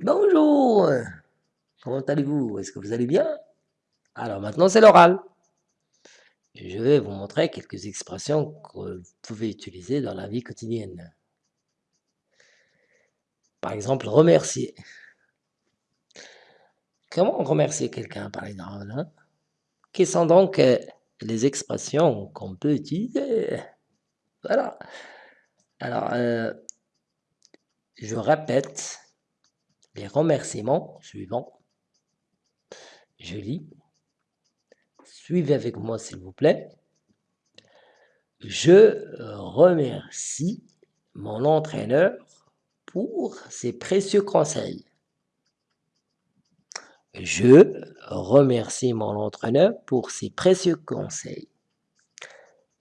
Bonjour Comment allez-vous? Est-ce que vous allez bien? Alors maintenant c'est l'oral. Je vais vous montrer quelques expressions que vous pouvez utiliser dans la vie quotidienne. Par exemple, remercier. Comment remercier quelqu'un par exemple hein? Quelles sont donc euh, les expressions qu'on peut utiliser? Voilà. Alors, euh, je répète les remerciements suivants. Je lis. Suivez avec moi, s'il vous plaît. Je remercie mon entraîneur pour ses précieux conseils. Je remercie mon entraîneur pour ses précieux conseils.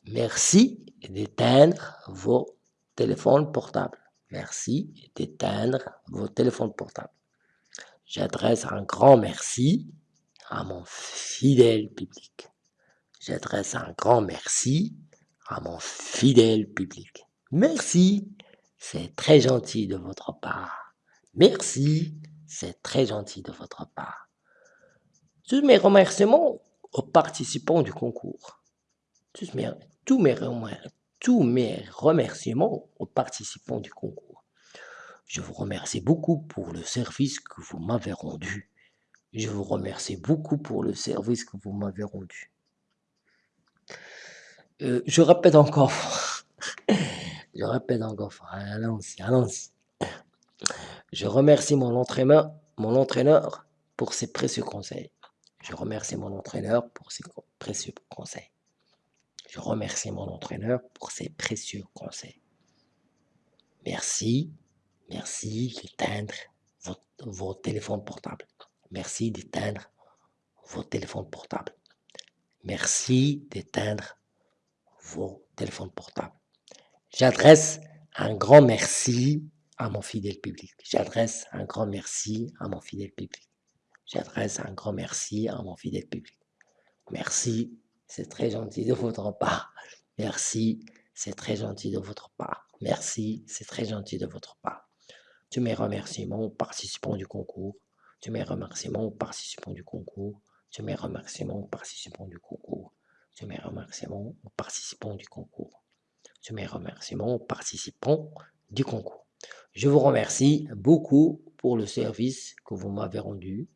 Merci d'éteindre vos téléphones portables. Merci d'éteindre vos téléphones portables. J'adresse un grand merci à mon fidèle public. J'adresse un grand merci à mon fidèle public. Merci, c'est très gentil de votre part. Merci, c'est très gentil de votre part. Tous mes remerciements aux participants du concours. Tous mes, tous mes, tous mes remerciements aux participants du concours. Je vous remercie beaucoup pour le service que vous m'avez rendu. Je vous remercie beaucoup pour le service que vous m'avez rendu. Euh, je répète encore. je répète encore. Allons-y, allons-y. Je remercie mon entraîneur, mon entraîneur pour ses précieux conseils. Je remercie mon entraîneur pour ses précieux conseils. Je remercie mon entraîneur pour ses précieux conseils. Merci, merci d'éteindre vos, téléphones portables. Merci d'éteindre vos téléphones portables. Merci d'éteindre vos téléphones portables. J'adresse un grand merci à mon fidèle public. J'adresse un grand merci à mon fidèle public. J'adresse un grand merci à mon fidèle public. Merci c'est très gentil de votre part. Merci, c'est très gentil de votre part. Merci, c'est très gentil de votre part. Tu mes remerciements aux participants du concours. Tu mes remerciements aux participants du concours. Tu mes remerciements aux participants du concours. Tu mes remerciements aux participants du concours. Tu mes remerciements aux participants du concours. Je vous remercie beaucoup pour le service que vous m'avez rendu.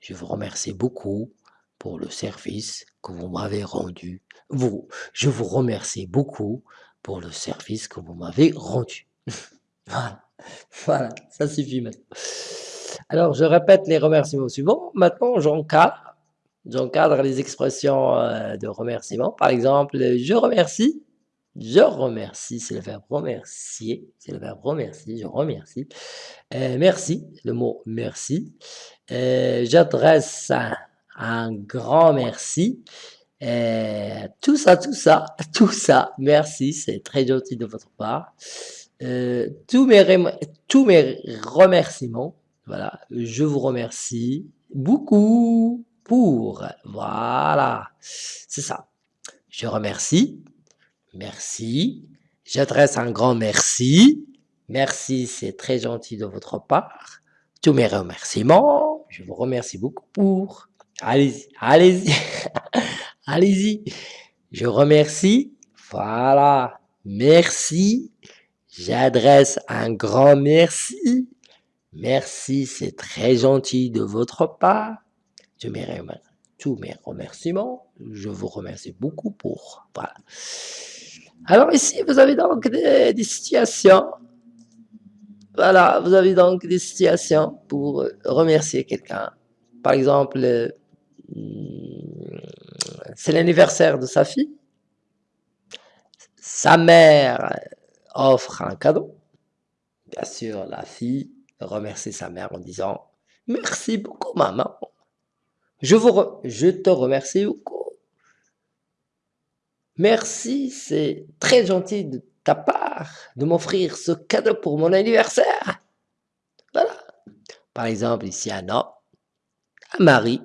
Je vous remercie beaucoup pour le service que vous m'avez rendu. Vous, je vous remercie beaucoup pour le service que vous m'avez rendu. voilà. voilà, ça suffit maintenant. Alors, je répète les remerciements suivants. Maintenant, j'encadre. Les expressions euh, de remerciement. Par exemple, je remercie. Je remercie, c'est le verbe remercier. C'est le verbe remercier, je remercie. Euh, merci, le mot merci. Euh, j'adresse un grand merci. Euh, tout ça, tout ça, tout ça, merci, c'est très gentil de votre part. Euh, tous, mes tous mes remerciements, voilà, je vous remercie beaucoup pour, voilà, c'est ça. Je remercie, merci, j'adresse un grand merci, merci, c'est très gentil de votre part. Tous mes remerciements, je vous remercie beaucoup pour, Allez-y, allez-y, allez-y. Je remercie. Voilà. Merci. J'adresse un grand merci. Merci, c'est très gentil de votre part. Je tous mes remerciements. Je vous remercie beaucoup pour. Voilà. Alors ici, vous avez donc des, des situations. Voilà, vous avez donc des situations pour remercier quelqu'un. Par exemple, c'est l'anniversaire de sa fille. Sa mère offre un cadeau. Bien sûr, la fille remercie sa mère en disant « Merci beaucoup, maman. Je, te remercie beaucoup. Merci, c'est très gentil de ta part de m'offrir ce cadeau pour mon anniversaire. » Voilà. Par exemple, ici, un homme, un mari,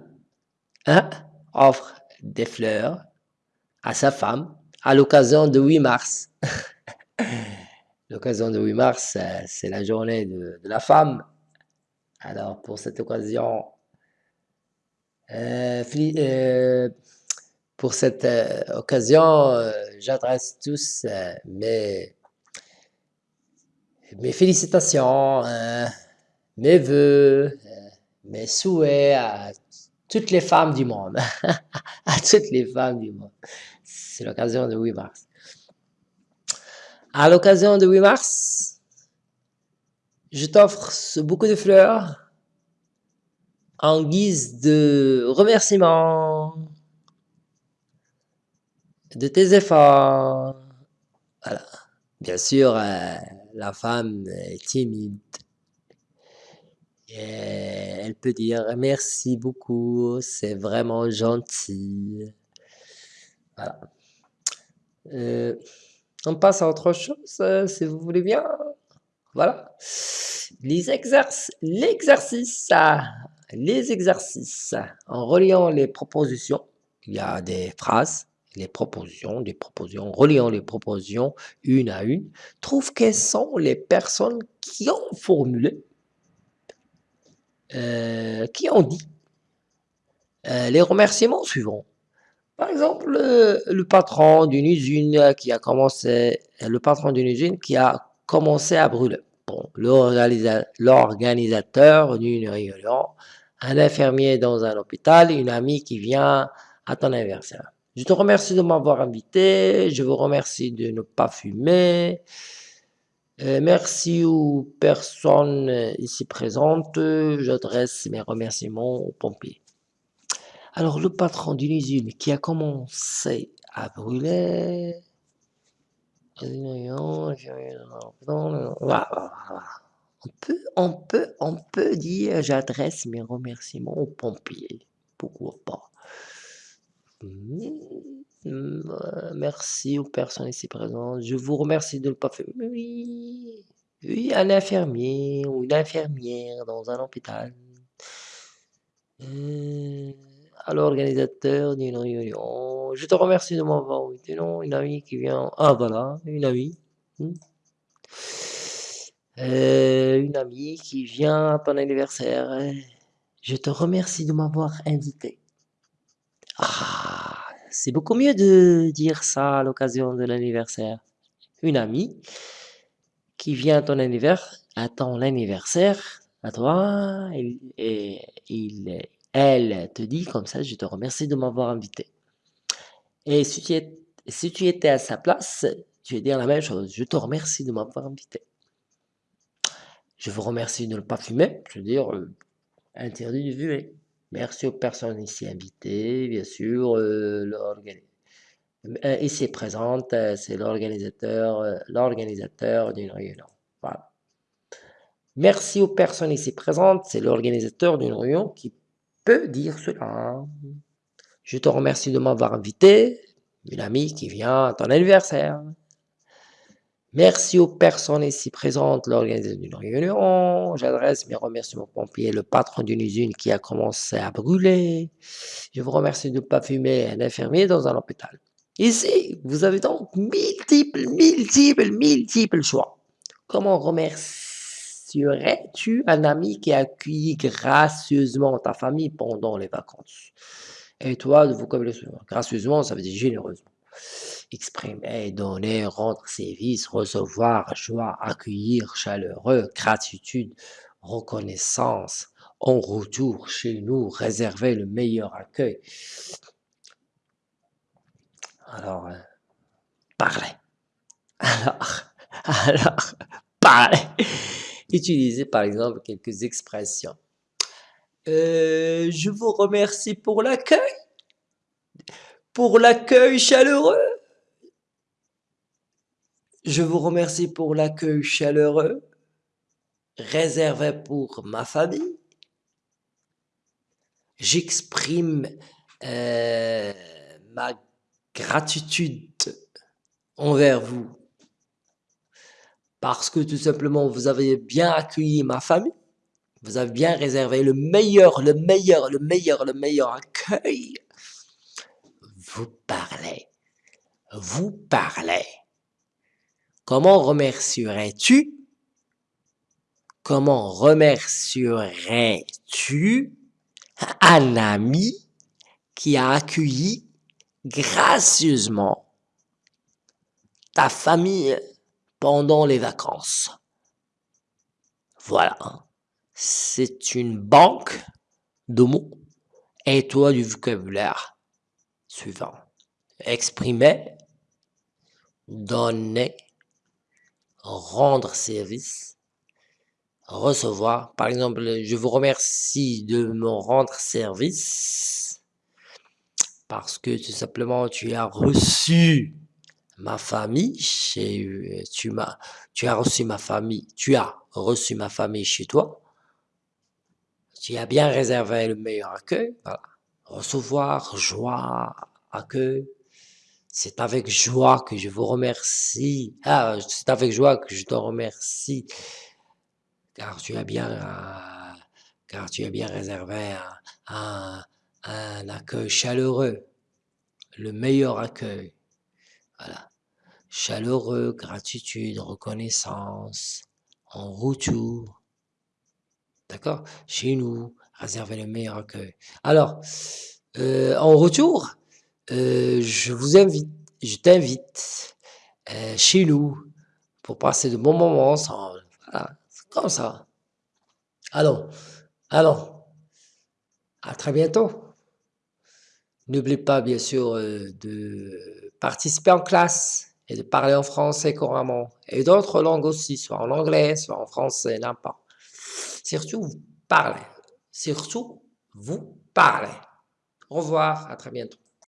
hein, offre des fleurs à sa femme à l'occasion de 8 mars. l'occasion de 8 mars, c'est la journée de, la femme. Alors, pour cette occasion, euh, euh, pour cette occasion, j'adresse tous mes, mes félicitations, mes voeux, mes souhaits à toutes les femmes du monde. à toutes les femmes du monde. C'est l'occasion de 8 mars. À l'occasion de 8 mars, je t'offre beaucoup de fleurs en guise de remerciement de tes efforts. Voilà. Bien sûr, euh, la femme est timide. Et elle peut dire merci beaucoup, c'est vraiment gentil. Voilà. Euh, on passe à autre chose, euh, si vous voulez bien. Voilà. Les exercices, les exercices. En reliant les propositions, il y a des phrases, les propositions, des propositions, reliant les propositions une à une, trouve quelles sont les personnes qui ont formulé, euh, qui ont dit? Euh, les remerciements suivants. Par exemple, le, patron d'une usine qui a commencé, le patron d'une usine qui a commencé à brûler. Bon, l'organisateur d'une réunion, un infirmier dans un hôpital, une amie qui vient à ton anniversaire. Je te remercie de m'avoir invité, je vous remercie de ne pas fumer. Euh, merci aux personnes ici présentes, j'adresse mes remerciements aux pompiers. Alors, le patron d'une usine qui a commencé à brûler... On peut, on peut, on peut dire, j'adresse mes remerciements aux pompiers. Pourquoi pas? Mmh, Merci aux personnes ici présentes. Je vous remercie de ne pas faire... Oui, oui, un infirmier ou une infirmière dans un hôpital. Euh, à l'organisateur d'une réunion. Je te remercie de m'avoir invité. Non, une amie qui vient. Ah voilà, une amie. Hmm. Euh, une amie qui vient à ton anniversaire. Je te remercie de m'avoir invité. Ah, c'est beaucoup mieux de dire ça à l'occasion de l'anniversaire. Une amie qui vient à ton anniversaire, à ton à toi, et elle te dit comme ça, je te remercie de m'avoir invité. Et si tu, si tu étais à sa place, tu vas dire la même chose. Je te remercie de m'avoir invité. Je vous remercie de ne pas fumer. Je veux dire, euh, interdit de fumer. Merci aux personnes ici invitées, bien sûr. Euh, euh ici présente, euh, c'est l'organisateur l'organisateur d'une réunion. Voilà. Merci aux personnes ici présentes, c'est l'organisateur d'une réunion qui peut dire cela. Je te remercie de m'avoir invité, une amie qui vient à ton anniversaire. Merci aux personnes ici présentes l'organisation d'une réunion. J'adresse mes remerciements aux pompiers, le patron d'une usine qui a commencé à brûler. Je vous remercie de ne pas fumer un infirmier dans un hôpital. Ici, vous avez donc multiples, multiples, multiples choix. Comment remercier Serais-tu un ami qui accueillit gracieusement ta famille pendant les vacances? Et toi, le vocabulaire gracieusement, ça veut dire généreusement. Exprimer, donner, rendre service, recevoir, joie, accueillir, chaleureux, gratitude, reconnaissance, en retour chez nous, réserver le meilleur accueil. Alors, euh, parlez. Alors, alors, parlez. Utilisez par exemple quelques expressions. Euh, je vous remercie pour l'accueil. Pour l'accueil chaleureux. Je vous remercie pour l'accueil chaleureux réservé pour ma famille. J'exprime euh, ma gratitude envers vous parce que tout simplement, vous avez bien accueilli ma famille, vous avez bien réservé le meilleur, le meilleur, le meilleur, le meilleur accueil. Vous parlez, vous parlez. Comment remercierais-tu? Comment remercierais-tu un ami qui a accueilli gracieusement ta famille pendant les vacances? Voilà, c'est une banque de mots. Et toi du vocabulaire suivant. Exprimer, donner, rendre service, recevoir. Par exemple, je vous remercie de me rendre service parce que tout simplement tu as reçu ma famille chez tu m'as tu as reçu ma famille tu as reçu ma famille chez toi tu as bien réservé le meilleur accueil voilà. recevoir joie accueil c'est avec joie que je vous remercie. Ah, c'est avec joie que je te remercie, car tu as bien, car tu as bien réservé un, un, accueil chaleureux, le meilleur accueil. Voilà. Chaleureux, gratitude, reconnaissance, en retour. D'accord? Chez nous, réserver le meilleur accueil. Alors, euh, en retour, euh, je vous invite, je t'invite euh, chez nous pour passer de bons moments ensemble. Voilà, comme ça. Allons, allons. À très bientôt. N'oublie pas, bien sûr, euh, de participer en classe et de parler en français couramment. Et d'autres langues aussi, soit en anglais, soit en français, n'importe. Surtout, vous parlez. Surtout, vous parlez. Au revoir, à très bientôt.